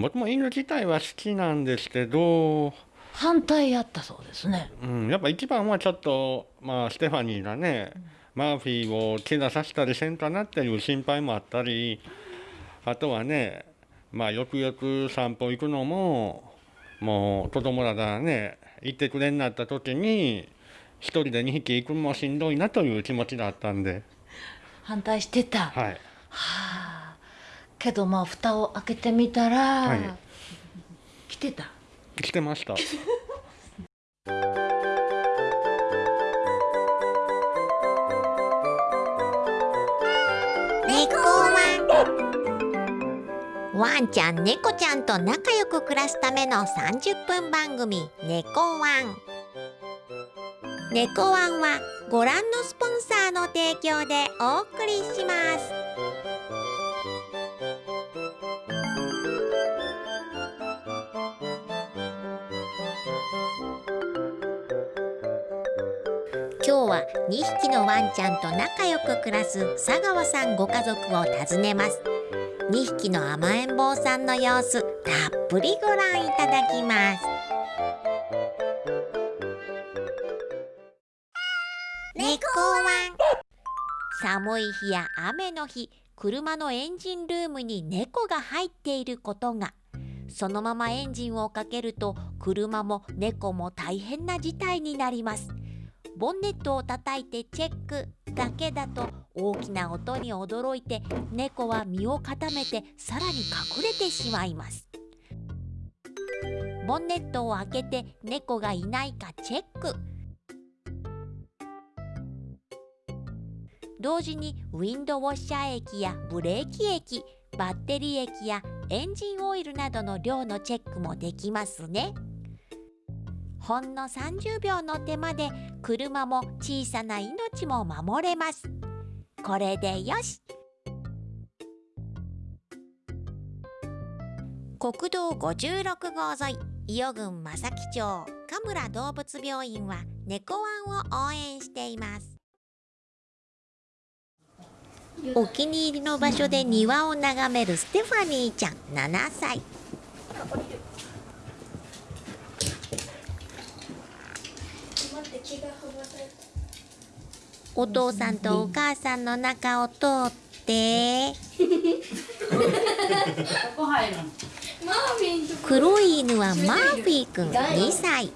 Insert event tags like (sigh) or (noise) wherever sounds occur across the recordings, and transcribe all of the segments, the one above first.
僕も犬自体は好きなんですけど、反対やったそうですね。うん、やっぱ一番はちょっと、まあ、ステファニーがね、マーフィーを怪我させたりせんかなっていう心配もあったり、あとはね、まあ、よくよく散歩行くのも、もう子供らがね、行ってくれになった時に、一人で2匹行くのもしんどいなという気持ちがあったんで。反対してた。はい。はあ。けどまあ蓋を開けてみたら、はい、来てた。来てました。ワンちゃん猫ちゃんと仲良く暮らすための30分番組「猫ワン」猫ワンはご覧のスポンサーの提供でお送りします今日は2匹のワンちゃんと仲良く暮らす佐川さんご家族を訪ねます。2匹の甘えん坊さんの様子たっぷりご覧いただきます。猫ワン。寒い日や雨の日車のエンジンルームに猫が入っていることが。そのままエンジンをかけると車も猫も大変な事態になります。ボンネットを叩いてチェックだけだと大きな音に驚いて猫は身を固めてさらに隠れてしまいます。ボンネットを開けて猫がいないかチェック。同時にウィンドウォッシャー液やブレーキ液バッテリー液やエンジンオイルなどの量のチェックもできますね。ほんの30秒の手間で車も小さな命も守れます。これでよし。国道56号沿い伊予郡正木町神村動物病院は猫ワンを応援しています。お気に入りの場所で庭を眺めるステファニーちゃん7歳お父さんとお母さんの中を通って。黒い犬はマーフィーくん。2歳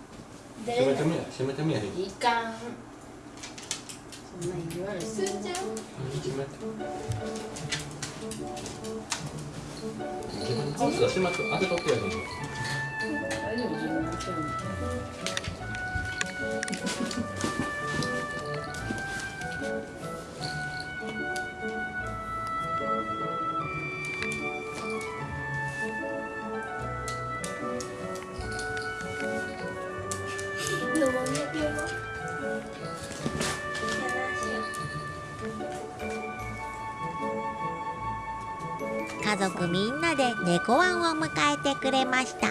族みんなで猫ワンを迎えてくれました。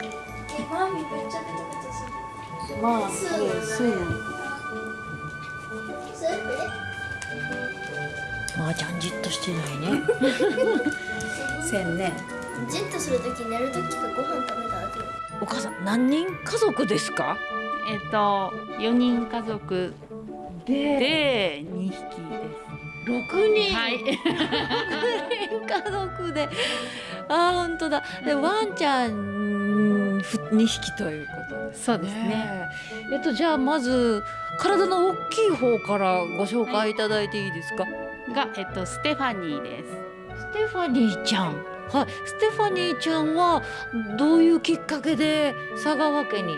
マーミめちゃベタベタするまあそうやまあちゃんじっとしてないねせんねじっとするとき寝るときかご飯食べた後お母さん何人家族ですかえっと4人家族でで2匹です6人はい6人家族で。あ本当だ。でワンちゃん2匹ということですね。そうですね。えっとじゃあまず体の大きい方からご紹介いただいていいですか、が、えっと、ステファニーです。ステファニーちゃん。はい。ステファニーちゃんはどういうきっかけで佐川家に？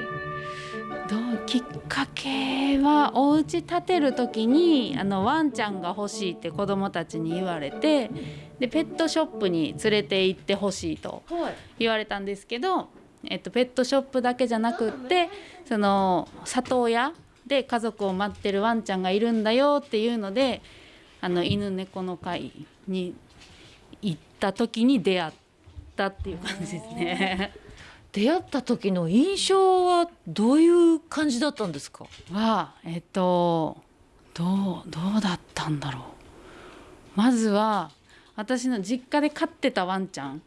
どうきっかけはお家建てる時にあのワンちゃんが欲しいって子供たちに言われてでペットショップに連れて行ってほしいと言われたんですけど、えっと、ペットショップだけじゃなくってその里親で家族を待ってるワンちゃんがいるんだよっていうのであの犬猫の会に行った時に出会ったっていう感じですね。(laughs) 出会った時の印象はどういう感じだったんですか？はえっとどうどうだったんだろう。まずは私の実家で飼ってたワンちゃん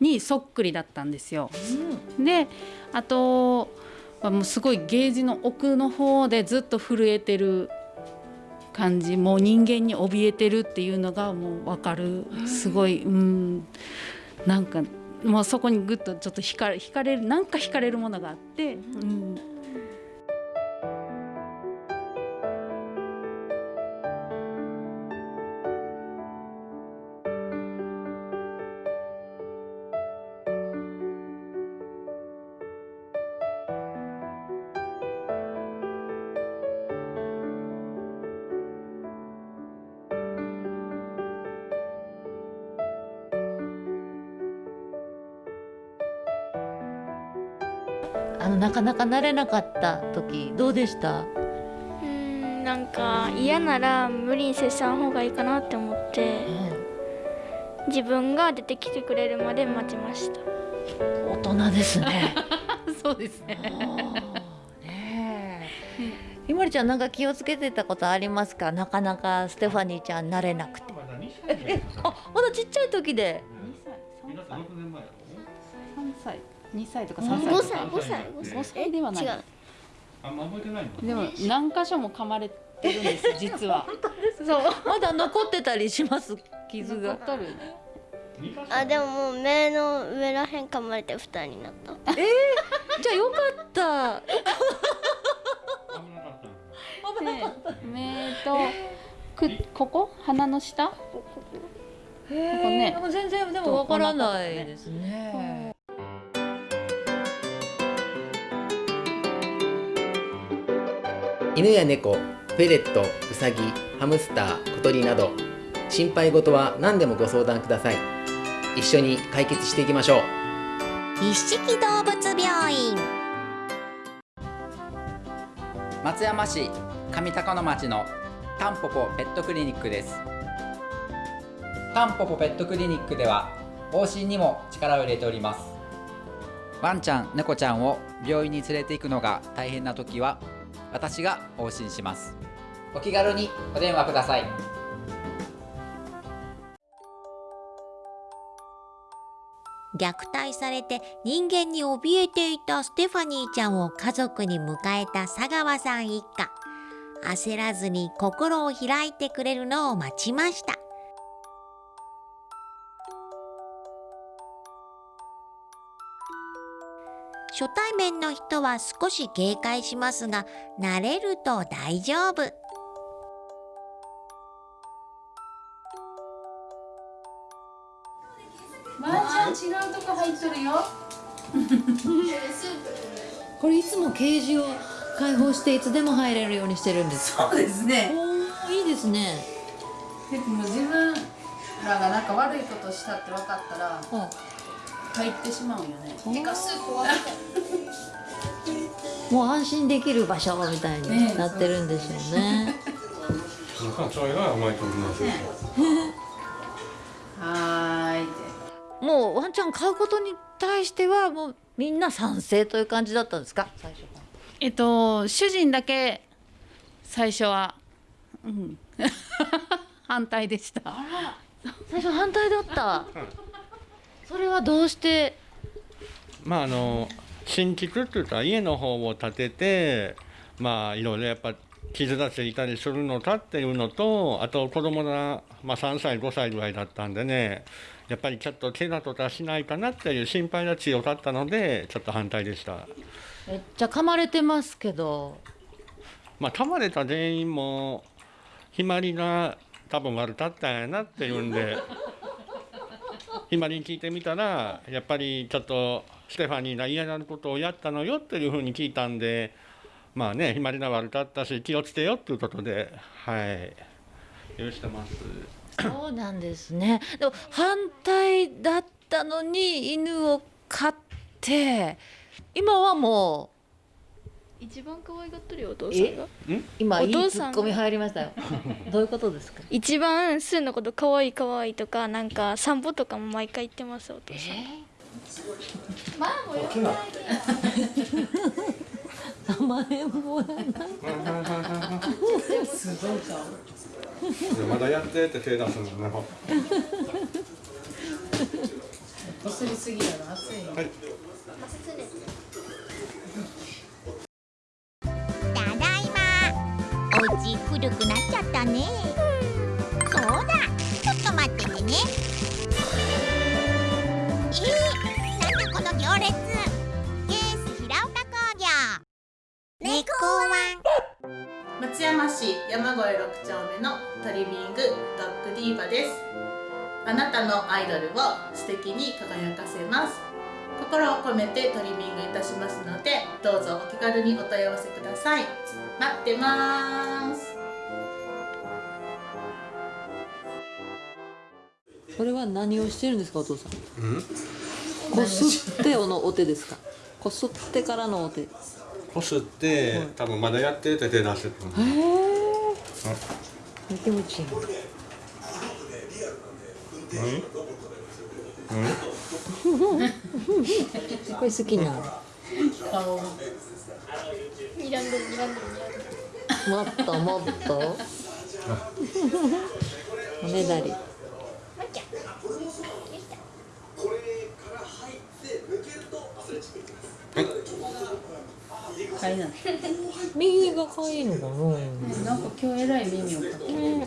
にそっくりだったんですよ。であとはもうすごいゲージの奥の方でずっと震えてる感じ。もう人間に怯えてるっていうのがもう分かる。すごいうん。なんかもうそこにぐっとちょっと惹かれ惹かれるなんか惹かれるものがあって、うん、あのなかなか慣れなかった時どうでした？うーんなんか嫌なら無理に接さん方がいいかなって思って自分が出てきてくれるまで待ちました。大人ですね。(laughs) そうですね。ねえ。ひまりちゃんなんか気をつけてたことありますか？なかなかステファニーちゃん慣れなくて。まだ2歳じゃないかなあまだちっちゃい時で二歳とか三歳五か。5歳五歳5歳。ではない。違う。あんま覚えてないでも何箇所も噛まれてるんです実は。(laughs) そう。(laughs) まだ残ってたりします？傷が。残るあでももう目の上らへん噛まれて二人になった。えー、じゃあよかった。危なかった。かった。目とくここ？鼻の下？ここ。ね。全然でもわからないですね。犬や猫フェレットウサギハムスター小鳥など心配事は何でもご相談ください。一緒に解決していきましょう。一色動物病院。松山市上高野町のタンポポペットクリニックです。タンポポペットクリニックでは往診にも力を入れております。ワンちゃん猫ちゃんを病院に連れて行くのが大変な時は私が往診します。お気軽にお電話ください。虐待されて人間に怯えていたステファニーちゃんを家族に迎えた佐川さん一家。焦らずに心を開いてくれるのを待ちました初対面の人は少し警戒しますが慣れると大丈夫まー、ちゃん違うとこ入っとるよ。(laughs) これいつもケージを開放していつでも入れるようにしてるんですかそうですね。おーいいですねでも自分らがなんか悪いことしたって分かったらうん入ってしまうんよね。(laughs) もう安心できる場所みたいねになってるんでしょうね。なんかそれが甘いと思いますよ (laughs) はーい。もうワンちゃん飼うことに対してはもうみんな賛成という感じだったんですか？最初。えっと主人だけ最初は、うん、(laughs) 反対でした。最初反対だった。それはどうして？まああの新築って言ったら家の方を建ててまあいろいろやっぱ傷がついたりするのかっていうのとあと子供が、まあ、3歳5歳ぐらいだったんでねやっぱりちょっと怪我とかしないかなっていう心配が強かったのでちょっと反対でした。めっちゃ噛まれてますけど。まあ噛まれた原因もひまりが多分悪かったんやなっていうんでひまりに聞いてみたらやっぱりちょっとステファニーが嫌なことをやったのよっていうふうに聞いたんでまあねひまりが悪かったし気をつけよっていうことではい許してます。そうなんですね。でも反対だったのに犬を飼って今はもう一番可愛がってるよお父さんが。う今いいお父さんツッコミ入りましたよ。(laughs) どういうことですか？一番スーのこと可愛い可愛いとかなんか散歩とかも毎回言ってますお父さん。名前もまだやってって手出すのね。こすりすぎやろ熱いよはいお家古くなっちゃったね。そうだ。ちょっと待っててね。えー、なんだこの行列。ケース平岡工業。猫ワン。松山市山越6丁目のトリミングドッグディーバです。あなたのアイドルを素敵に輝かせます。心を込めてトリミングいたしますのでどうぞお気軽にお問い合わせください。待ってます。それは何をしてるんですかお父さん。こすってのお手ですか？こすってからのお手。へこすって、多分まだやってて手出してると思うえ気持ちいいこれ好きなの？顔睨んでる睨んでる睨んでるもっともっと。おねだり。かい。な右が可愛いのかな？なんか今日えらい耳をかける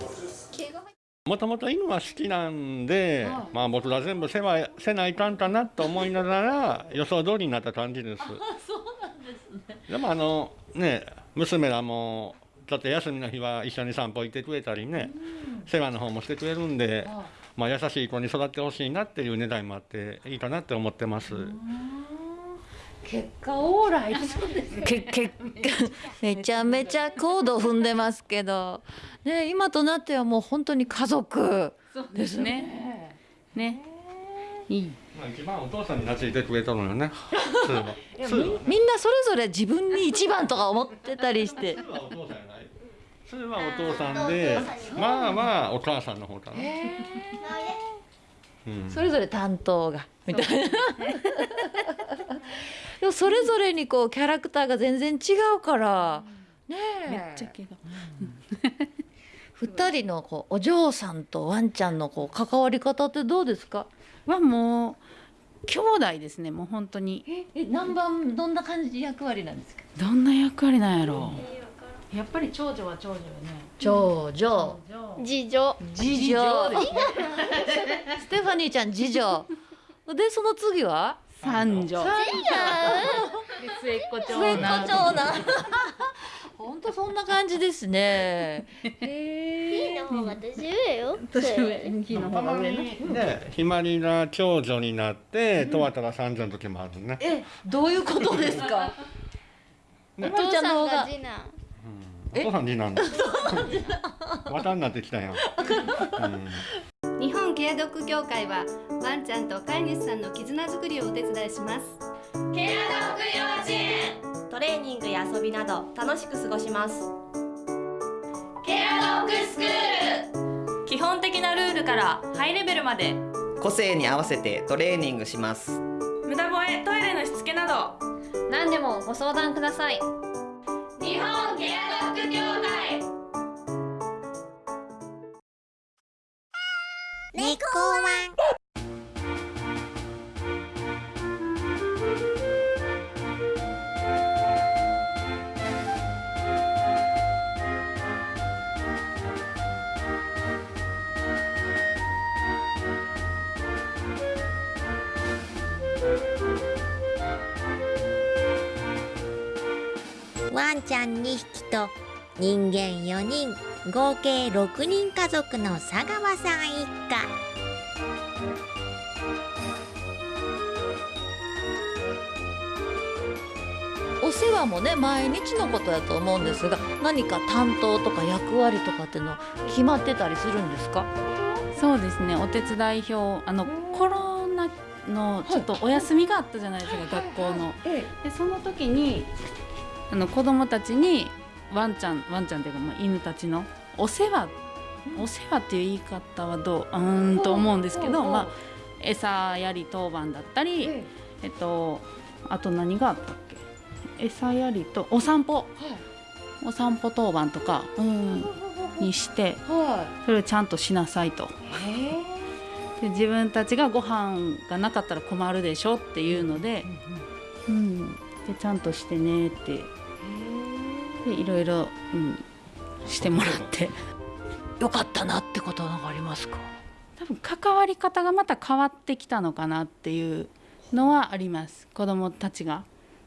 もともと犬は好きなんで、まあ僕ら全部世話せないかんかなと思いながら (laughs) 予想通りになった感じです。でもあのね娘らもちょっと休みの日は一緒に散歩行ってくれたりね、世話の方もしてくれるんで、まあ優しい子に育ってほしいなっていう狙いもあっていいかなって思ってます。結果オーライ。(laughs) けけめちゃめちゃコード踏んでますけど、ね、今となってはもう本当に家族。そうですね。ね。いい。まあ一番お父さんに懐いてくれたのよね。みんなそれぞれ自分に一番とか思ってたりして。普通はお父さんやない。普通はお父さんで、まあまあお母さんの方かな。うん。それぞれ担当が。みたいな。でもそれぞれにこうキャラクターが全然違うから。ねえ。めっちゃ毛が。二人のこうお嬢さんとワンちゃんのこう関わり方ってどうですか？はもう兄弟ですね。もう本当に。え何番どんな感じ役割なんですか？どんな役割なんやろう。やっぱり長女は長女よね長女長次女次女ステファニーちゃん次女でその次は？三女三末っ子長末っ子男長男。本当そんな感じですね。へいいえの方が年上。よ年上日の方が上なね、ひまりが長女になって、とわたが三女の時もあるね。えどういうことですか？ね。おばあちゃんの方が次男お父さん次男だ。(laughs) 綿になってきたやん。うん。日本ケアドッグ協会はワンちゃんと飼い主さんの絆づくりをお手伝いします。トレーニングや遊びなど楽しく過ごします。基本的なルールからハイレベルまで。個性に合わせてトレーニングします。無駄吠えトイレのしつけなど。何でもご相談ください人間4人合計6人家族の佐川さん一家。お世話もね毎日のことだと思うんですが何か担当とか役割とかっていうの決まってたりするんですか？そうですね。お手伝い表あのコロナのちょっとお休みがあったじゃないですか、学校の。でその時にあの子供たちにワンちゃんワンちゃんっていうかまあ犬たちのお世話お世話っていう言い方はどううーんと思うんですけど、まあ、餌やり当番だったり、えっとあと何があったっけ？餌やりとお散歩、お散歩当番とか、うん、にしてはそれをちゃんとしなさいと。で自分たちがご飯がなかったら困るでしょっていうので,、うん、でちゃんとしてねってでいろいろ、うん、してもらって。よかったなってことは何かありますか？多分関わり方がまた変わってきたのかなっていうのはあります。子どもたちが。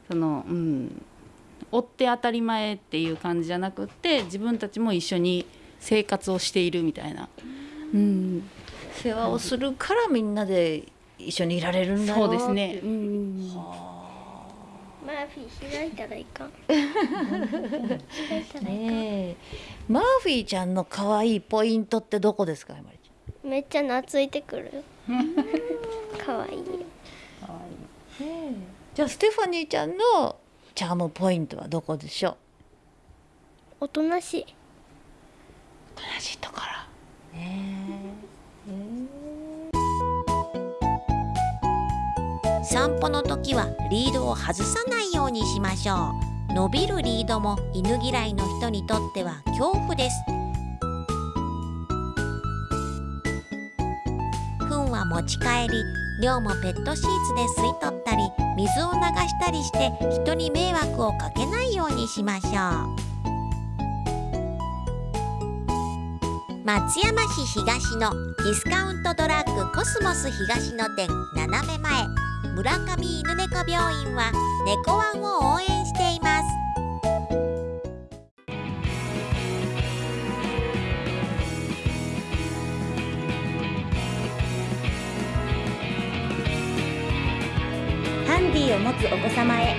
そのうん追って当たり前っていう感じじゃなくって自分たちも一緒に生活をしているみたいな、うん、世話をするからみんなで一緒にいられるんだよそうですね。ってうんマーフィー (laughs) 開いたらいかん。ねえ。マーフィーちゃんの可愛いポイントってどこですかめっちゃ懐いてくる。(laughs) よ。かわい。いよゃんじゃあステファニーちゃんのチャームポイントはどこでしょう？おとなしい。おとなしいところ。ね散歩の時はリードを外さないようにしましょう。伸びるリードも犬嫌いの人にとっては恐怖です。糞は持ち帰り量もペットシーツで吸い取ったり水を流したりして人に迷惑をかけないようにしましょう。松山市東のディスカウントドラッグコスモス東の店斜め前。村上犬猫病院は猫ワンを応援しています。ハンディを持つお子様へ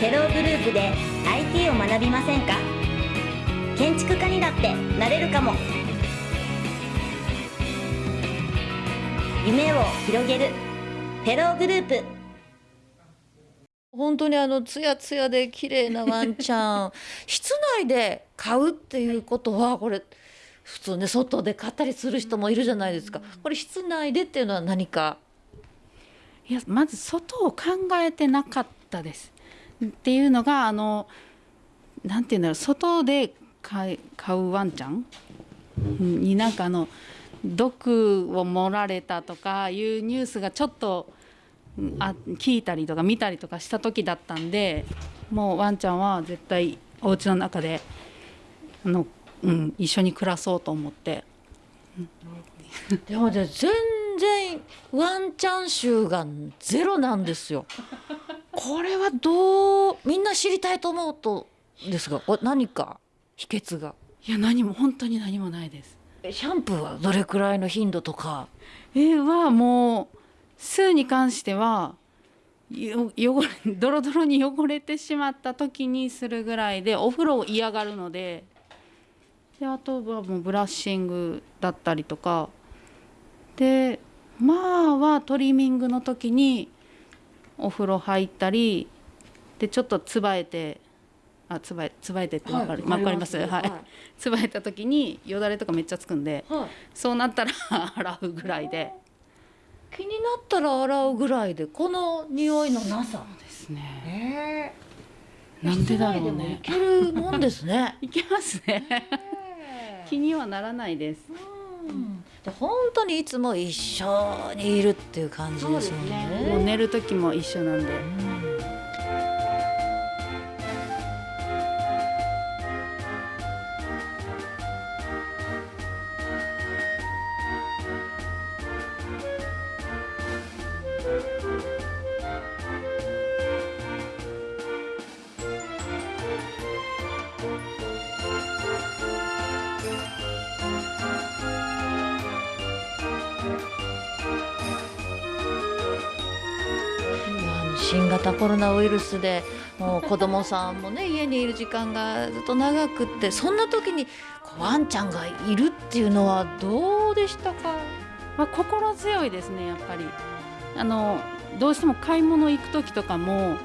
テログループで IT を学びませんか？建築家にだってなれるかも。夢を広げる。フェローグループ。本当にあのツヤツヤで綺麗なワンちゃん。(laughs) 室内で飼うっていうことはこれ普通ね外で飼ったりする人もいるじゃないですか。これ室内でっていうのは何か？いやまず外を考えてなかったです。っていうのがあのなんていうんだろう外で飼い飼うワンちゃん？うんになんかあの毒を盛られたとかいうニュースがちょっとうんあ聞いたりとか見たりとかした時だったんでもうワンちゃんは絶対お家の中であの、うん、一緒に暮らそうと思って。でもね全然ワンちゃん臭がゼロなんですよ。これはどうみんな知りたいと思うとですが何か秘訣が？いや何も本当に何もないです。シャンプーはどれくらいの頻度とか？えーはもう数に関してはよ汚れ (laughs) ドロドロに汚れてしまった時にするぐらいでお風呂を嫌がるのでであとはもうブラッシングだったりとか。でまあはトリミングの時にお風呂入ったりでちょっとつばえてあつばえつばえてってわかる、はいわかります？わかりますはい、つばえた時によだれとかめっちゃつくんで、はい。そうなったら (laughs) 洗うぐらいで。気になったら洗うぐらいでこの匂いのなさですね。ねなんでだろう室内でもいね。けるもんですね。(laughs) いけますね。気にはならないです。で本当にいつも一緒にいるっていう感じですもんね。もう寝る時も一緒なんで。あの新型コロナウイルスでもう子供さんもね家にいる時間がずっと長くってそんな時にワンちゃんがいるっていうのはどうでしたか？まあ心強いですねやっぱり。あのどうしても買い物行く時とかも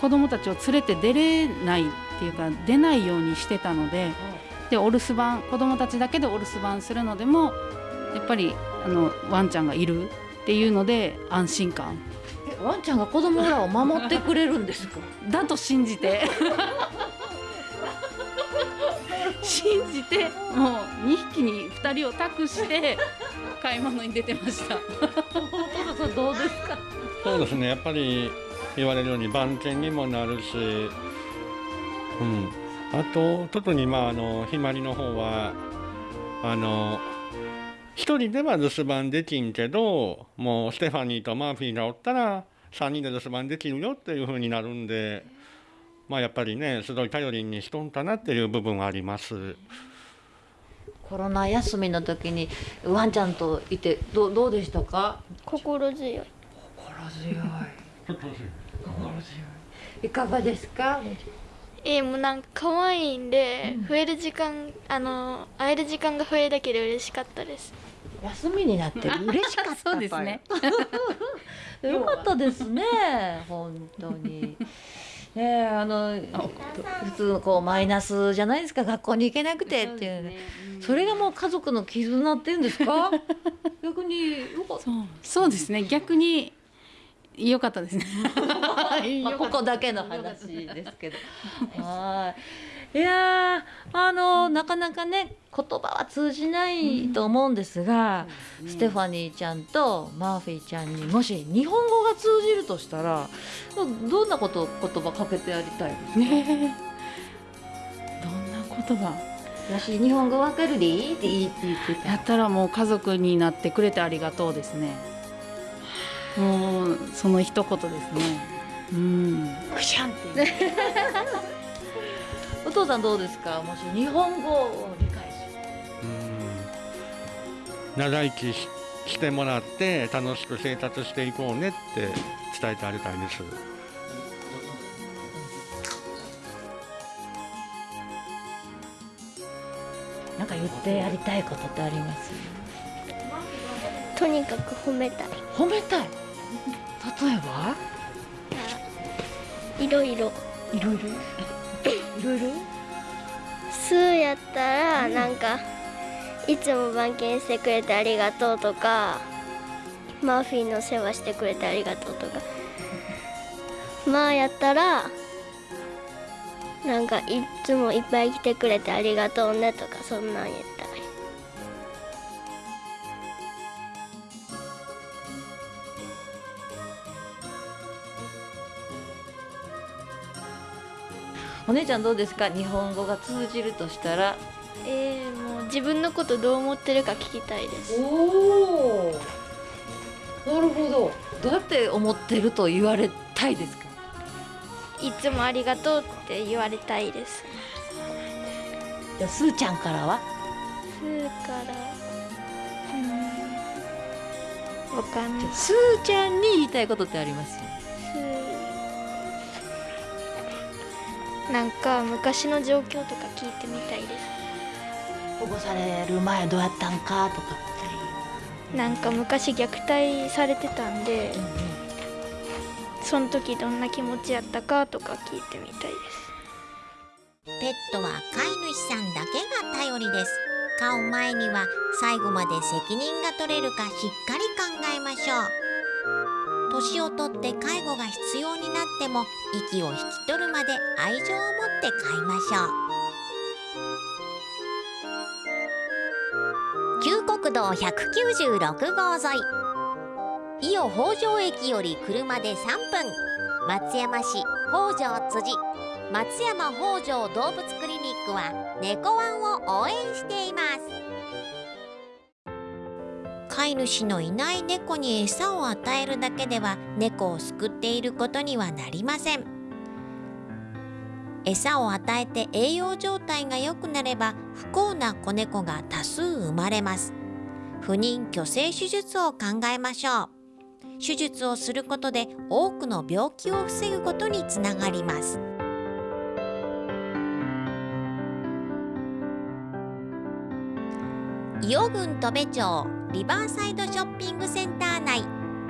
子供たちを連れて出れないっていうか出ないようにしてたので、でお留守番子供たちだけでお留守番するのでもやっぱりあのワンちゃんがいるっていうので安心感。えワンちゃんが子供らを守ってくれるんですか？だと信じて。(laughs) 信じてもう2匹に2人を託して買い物に出てました。どうですか？そうですね。やっぱり言われるように番犬にもなるし、うん、あと特にまああのひまりの方はあの一人では留守番できんけどもうステファニーとマーフィーがおったら3人で留守番できるよっていう風になるんでまあやっぱりねすごい頼りにしとんかなっていう部分はあります。コロナ休みの時にワンちゃんといてどうどうでしたか？心強い。心強い。い。かがですか？えー、もうなんか可愛いんで、増える時間あの会える時間が増えるだけで嬉しかったです休みになって (laughs) 嬉しかったそうですね。(laughs) よかったですね本当に。ねえあの普通のこうマイナスじゃないですか。学校に行けなくてっていう。ね。それがもう家族の絆っていうんですか？(laughs) 逆にそうですね。逆に良かったですね。まあここだけの話ですけど。はい。いやーあのなかなかね言葉は通じないと思うんですが、ステファニーちゃんとマーフィーちゃんにもし日本語が通じるとしたらどんなこと言葉かけてやりたいですか、ねどんな言葉？やし日本語わかるでいいっていいって言ってた。やったらもう家族になってくれてありがとうですね。もうその一言ですね。うん。くしゃんって父さんどうですか？もし日本語を理解し。長生きししてもらって楽しく生活していこうねって伝えてあげたいです。なんか言ってやりたいことってあります？とにかく褒めたい。褒めたい？例えば？いろいろ。いろいろ？いろいろスーやったらなんかいつも番犬してくれてありがとうとかマーフィーの世話してくれてありがとうとか。まあやったらなんかいつもいっぱい来てくれてありがとうねとかそんなん言ったお姉ちゃんどうですか？日本語が通じるとしたら。えー、もう自分のことどう思ってるか聞きたいです。おおなるほど。どうやって思ってると言われたいですか？いつもありがとうって言われたいです。じゃあすーちゃんからは？スーから。うん。わかんない。すーちゃんに言いたいことってあります？なんか昔の状況とか聞いてみたいです。保護される前どうやったんかとか。なんか昔虐待されてたんで、その時どんな気持ちやったかとか聞いてみたいです。ペットは飼い主さんだけが頼りです。飼う前には最後まで責任が取れるかしっかり考えましょう年をとって介護が必要になっても息を引き取るまで愛情を持って飼いましょう。旧国道196号沿い。伊予北条駅より車で3分。松山市北条辻。松山北条動物クリニックは猫ワンを応援しています。飼い主のいない猫に餌を与えるだけでは猫を救っていることにはなりません。餌を与えて栄養状態が良くなれば不幸な子猫が多数生まれます。不妊去勢手術を考えましょう。手術をすることで多くの病気を防ぐことにつながります。伊予郡戸部町リバーサイドショッピングセンター内。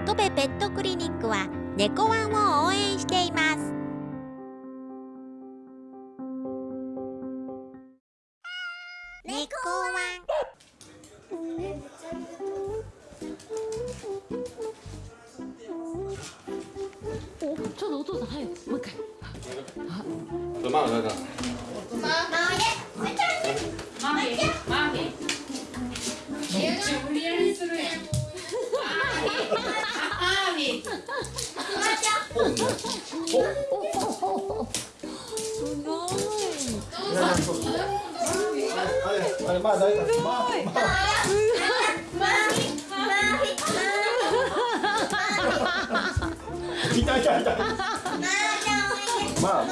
戸部ペットクリニックは猫ワンを応援しています。猫ワン。ちょっとお父さん早くもう一回。まあだからマミマミめっち無理やりするやん。ー。い。あ。れ。あ。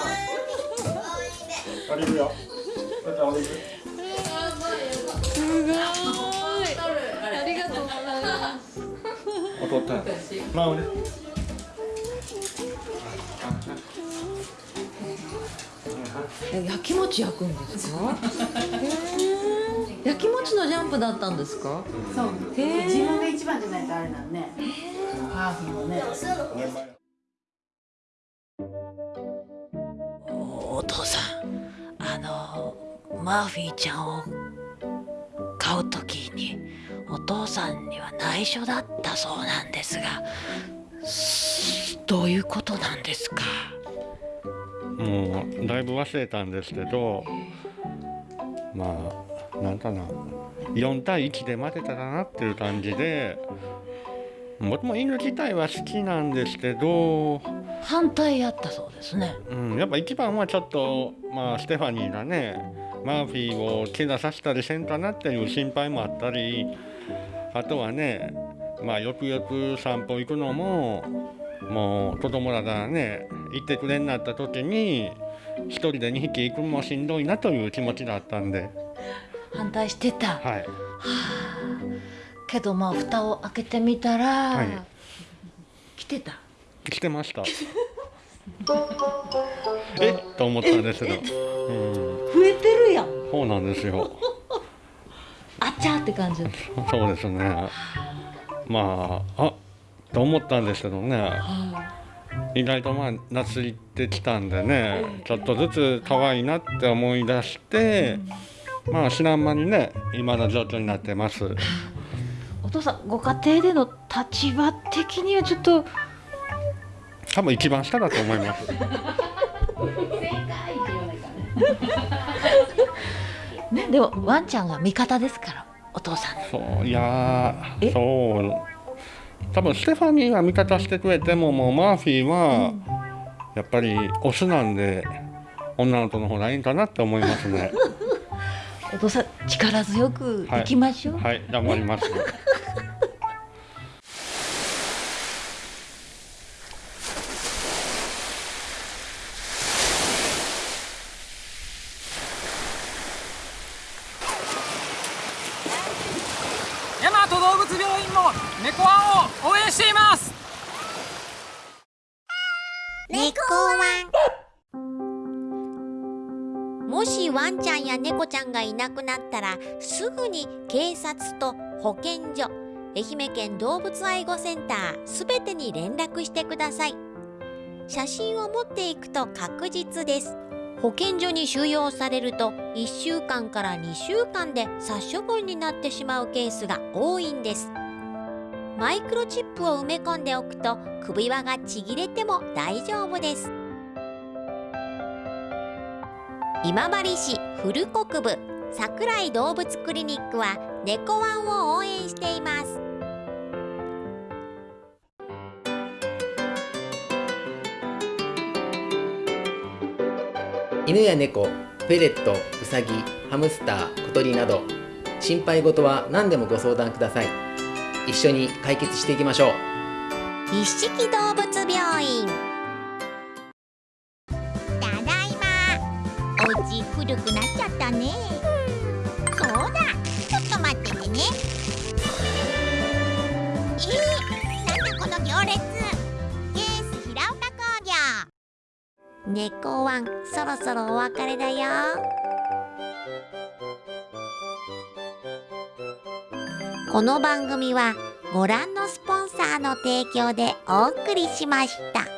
すごい。お父ったんまあ俺え焼き餅焼くんですか？へ (laughs) え。焼き餅のジャンプだったんですか？そう自分が一番じゃないとあれなんねハーフのねお父さん、あのマーフィーちゃんを買うときにお父さんには内緒だったそうなんですが、すどういうことなんですか？もうだいぶ忘れたんですけどまあなんかな4対1で負けたらなっていう感じで僕も犬自体は好きなんですけど、反対やったそうですね。うん、やっぱ一番はちょっと、まあ、ステファニーがねマーフィーを怪我させたりせんかなっていう心配もあったりあとはねまあよくよく散歩行くのももう子供らがね行ってくれになった時に一人で2匹行くのもしんどいなという気持ちだったんで。反対してた。はい。けどまあ蓋を開けてみたら、はい。来てた。来てました。(laughs) えっ？と思ったんですけど、うん、増えてるやん。そうなんですよ。あちゃーって感じ。そうですね。まああと思ったんですけどね。意外とまあ夏行ってきたんでねちょっとずつ可愛いなって思い出してまあ知らん間にね今の状況になってます。お父さんご家庭での立場的にはちょっと。多分一番下だと思います。(laughs) ねでもワンちゃんが味方ですからお父さん。の。そういやーそう。多分ステファニーが味方してくれてももうマーフィーはやっぱりオスなんで女の子の方がいいんかなって思いますね。(laughs) お父さん力強くい。きましょう。はい頑張ります猫ちゃんがいなくなったらすぐに警察と保健所愛媛県動物愛護センターすべてに連絡してください。写真を持っていくと確実です。保健所に収容されると1週間から2週間で殺処分になってしまうケースが多いんです。マイクロチップを埋め込んでおくと首輪がちぎれても大丈夫です。今治市古国部桜井動物クリニックは猫ワンを応援しています。犬や猫フェレットウサギハムスター小鳥など心配事は何でもご相談ください。一緒に解決していきましょう。一色動物病院猫ワンそろそろお別れだよこの番組はご覧のスポンサーの提供でお送りしました。